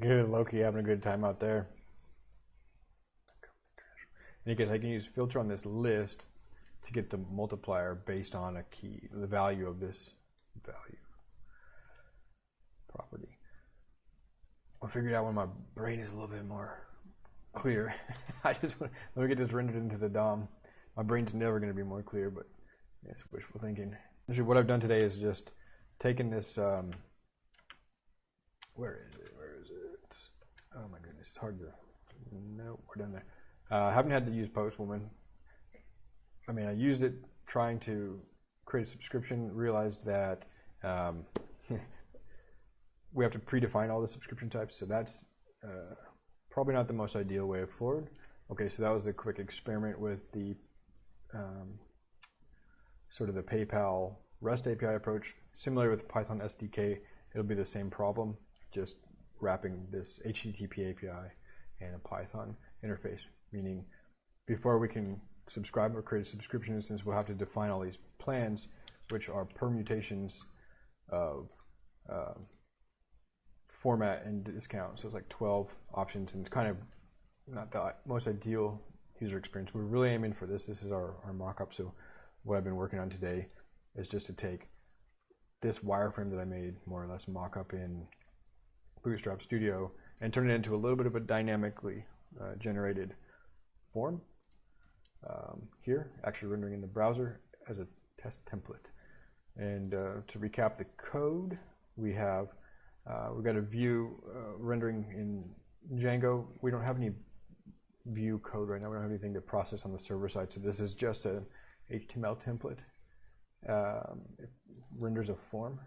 Good, Loki having a good time out there. In any case, I can use filter on this list to get the multiplier based on a key, the value of this value property. I figured out when my brain is a little bit more clear. I just want, let me get this rendered into the DOM. My brain's never going to be more clear, but it's wishful thinking. Actually, what I've done today is just taken this. Um, where is it? Oh my goodness, it's hard to. No, we're done there. Uh, I haven't had to use Postwoman. I mean, I used it trying to create a subscription. Realized that um, we have to predefine all the subscription types, so that's uh, probably not the most ideal way forward. Okay, so that was a quick experiment with the um, sort of the PayPal REST API approach. Similar with Python SDK, it'll be the same problem, just wrapping this HTTP API and a Python interface, meaning before we can subscribe or create a subscription instance, we'll have to define all these plans, which are permutations of uh, format and discount. So it's like 12 options and it's kind of not the most ideal user experience. We're really aiming for this. This is our, our mock-up. So what I've been working on today is just to take this wireframe that I made, more or less mock-up in Bootstrap Studio, and turn it into a little bit of a dynamically uh, generated form um, here, actually rendering in the browser as a test template. And uh, to recap the code, we have uh, we've got a view uh, rendering in Django. We don't have any view code right now. We don't have anything to process on the server side. So this is just an HTML template. Um, it renders a form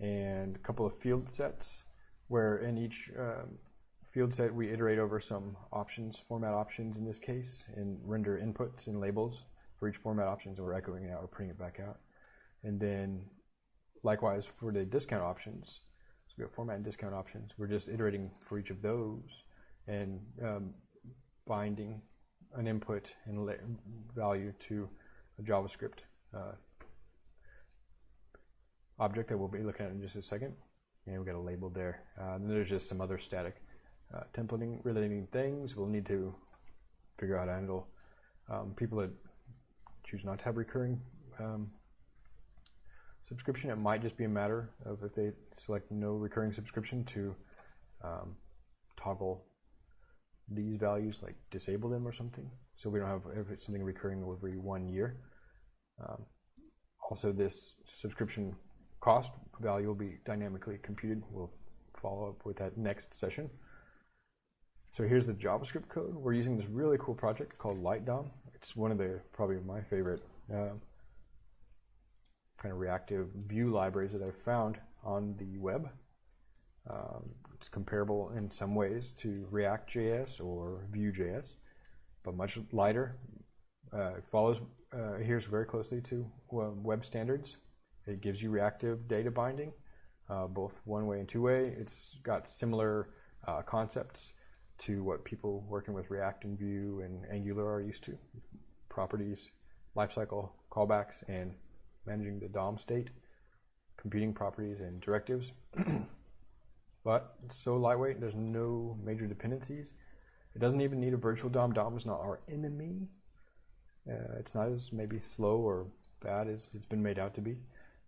and a couple of field sets where in each um, field set we iterate over some options, format options in this case, and render inputs and labels for each format options. And we're echoing it out or printing it back out. And then likewise for the discount options, so we have format and discount options. We're just iterating for each of those and um, binding an input and value to a JavaScript uh, object that we'll be looking at in just a second. And we got a label there. Uh, then there's just some other static uh, templating relating things. We'll need to figure out how to handle um, people that choose not to have recurring um, subscription. It might just be a matter of if they select no recurring subscription to um, toggle these values, like disable them or something. So we don't have something recurring every one year. Um, also, this subscription cost value will be dynamically computed. We'll follow up with that next session. So here's the JavaScript code. We're using this really cool project called Litedom. It's one of the probably my favorite uh, kind of reactive view libraries that I've found on the web. Um, it's comparable in some ways to React.js or Vue.js, but much lighter. Uh, it follows, uh, adheres very closely to web standards. It gives you reactive data binding, uh, both one way and two way. It's got similar uh, concepts to what people working with React and Vue and Angular are used to. Properties, lifecycle, callbacks, and managing the DOM state, computing properties and directives. but it's so lightweight, there's no major dependencies. It doesn't even need a virtual DOM. DOM is not our enemy. Uh, it's not as maybe slow or bad as it's been made out to be.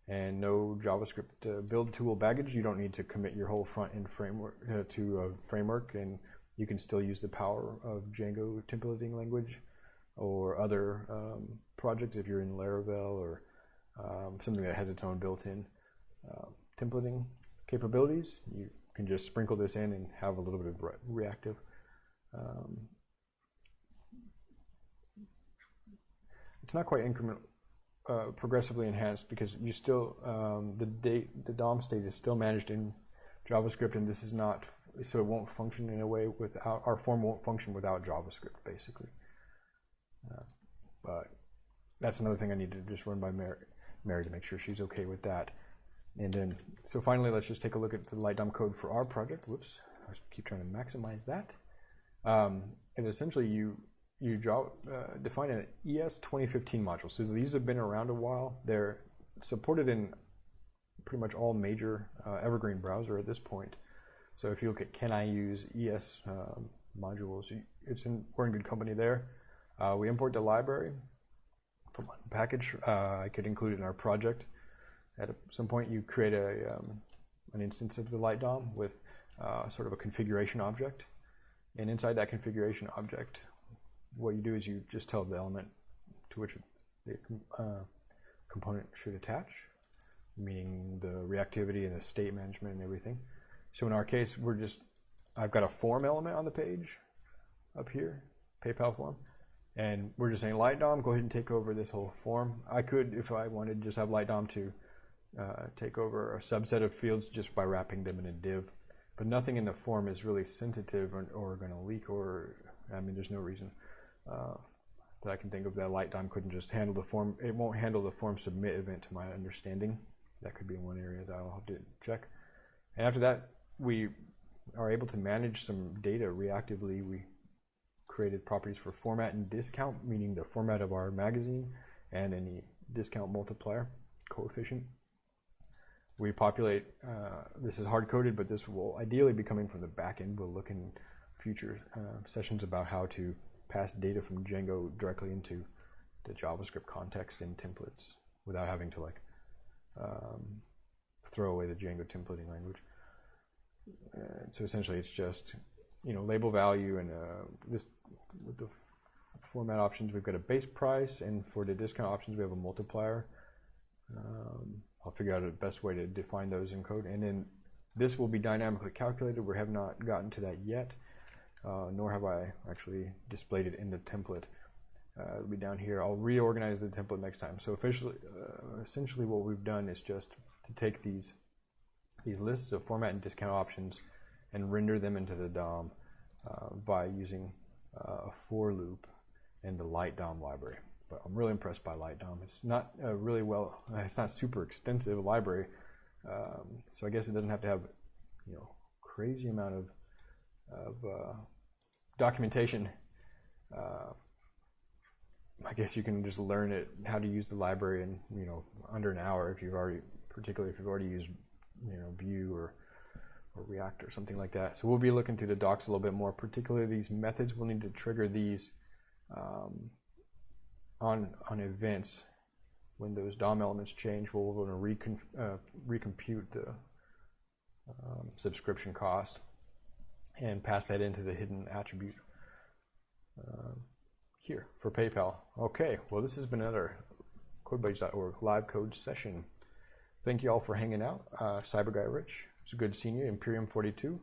And no JavaScript uh, build tool baggage. You don't need to commit your whole front end framework uh, to a framework, and you can still use the power of Django templating language or other um, projects if you're in Laravel or um, something that has its own built-in uh, templating capabilities. You can just sprinkle this in and have a little bit of re reactive. Um, it's not quite increment uh, progressively enhanced because you still um, the date the DOM state is still managed in JavaScript, and this is not so it won't function in a way without our form won't function without JavaScript basically. Uh, but that's another thing I need to just run by Mary. Mary to make sure she's okay with that. And then, so finally, let's just take a look at the Litedom code for our project. Whoops, I keep trying to maximize that. Um, and essentially, you you draw, uh, define an ES 2015 module. So these have been around a while. They're supported in pretty much all major uh, Evergreen browser at this point. So if you look at can I use ES um, modules, it's in, we're in good company there. Uh, we import the library from one package. Uh, I could include it in our project. At some point, you create a um, an instance of the Litedom with uh, sort of a configuration object. And inside that configuration object, what you do is you just tell the element to which the uh, component should attach, meaning the reactivity and the state management and everything. So in our case, we're just, I've got a form element on the page up here, PayPal form, and we're just saying Litedom, go ahead and take over this whole form. I could, if I wanted, just have Litedom to uh, take over a subset of fields just by wrapping them in a div. But nothing in the form is really sensitive or, or going to leak or, I mean, there's no reason uh, that I can think of that Litedom couldn't just handle the form. It won't handle the form submit event to my understanding. That could be one area that I'll have to check. And after that, we are able to manage some data reactively. We created properties for format and discount, meaning the format of our magazine and any discount multiplier coefficient. We populate, uh, this is hard coded, but this will ideally be coming from the backend. We'll look in future uh, sessions about how to pass data from Django directly into the JavaScript context in templates without having to like um, throw away the Django templating language. Uh, so essentially, it's just you know label value and uh, this with the format options. We've got a base price, and for the discount options, we have a multiplier. Um, I'll figure out the best way to define those in code, and then this will be dynamically calculated. We have not gotten to that yet uh, nor have I actually displayed it in the template. Uh, it'll be down here. I'll reorganize the template next time. So officially, uh, essentially what we've done is just to take these these lists of format and discount options and render them into the DOM uh, by using uh, a for loop in the Litedom library. But I'm really impressed by Litedom. It's not really well, it's not super extensive library, um, so I guess it doesn't have to have you know crazy amount of of uh, documentation. Uh, I guess you can just learn it how to use the library in you know under an hour if you've already, particularly if you've already used you know Vue or or React or something like that. So we'll be looking through the docs a little bit more, particularly these methods. We'll need to trigger these um, on on events when those DOM elements change. We'll want to uh, recompute the um, subscription cost and pass that into the hidden attribute um, here for PayPal. Okay, well, this has been another CodeBuddies.org live code session. Thank you all for hanging out. Uh, Cyber Guy Rich, it's good seeing you. Imperium42,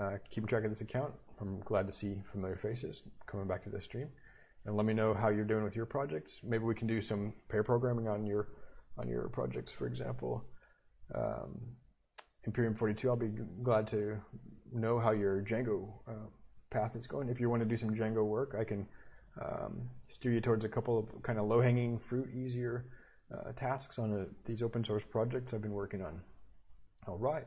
uh, keeping track of this account. I'm glad to see familiar faces coming back to this stream. And let me know how you're doing with your projects. Maybe we can do some pair programming on your on your projects, for example. Um, Imperium42, I'll be glad to know how your Django uh, path is going. If you want to do some Django work, I can um, steer you towards a couple of kind of low-hanging fruit, easier uh, tasks on a, these open source projects I've been working on. All right,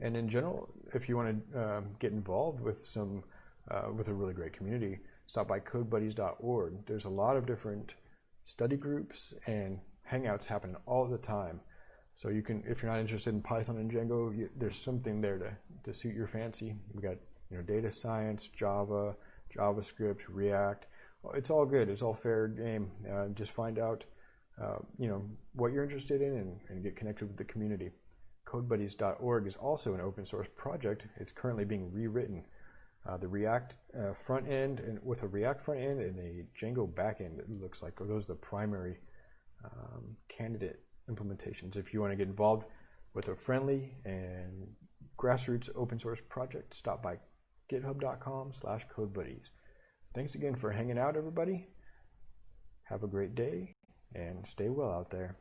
and in general, if you want to um, get involved with some uh, with a really great community, stop by CodeBuddies.org. There's a lot of different study groups and hangouts happening all the time. So you can, if you're not interested in Python and Django, you, there's something there to, to suit your fancy. We've got you know data science, Java, JavaScript, React. It's all good. It's all fair game. Uh, just find out uh, you know what you're interested in and, and get connected with the community. CodeBuddies.org is also an open source project. It's currently being rewritten. Uh, the React uh, front end and with a React front end and a Django backend, it looks like those are the primary um, candidate implementations. If you want to get involved with a friendly and grassroots open source project, stop by github.com slash codebuddies. Thanks again for hanging out, everybody. Have a great day and stay well out there.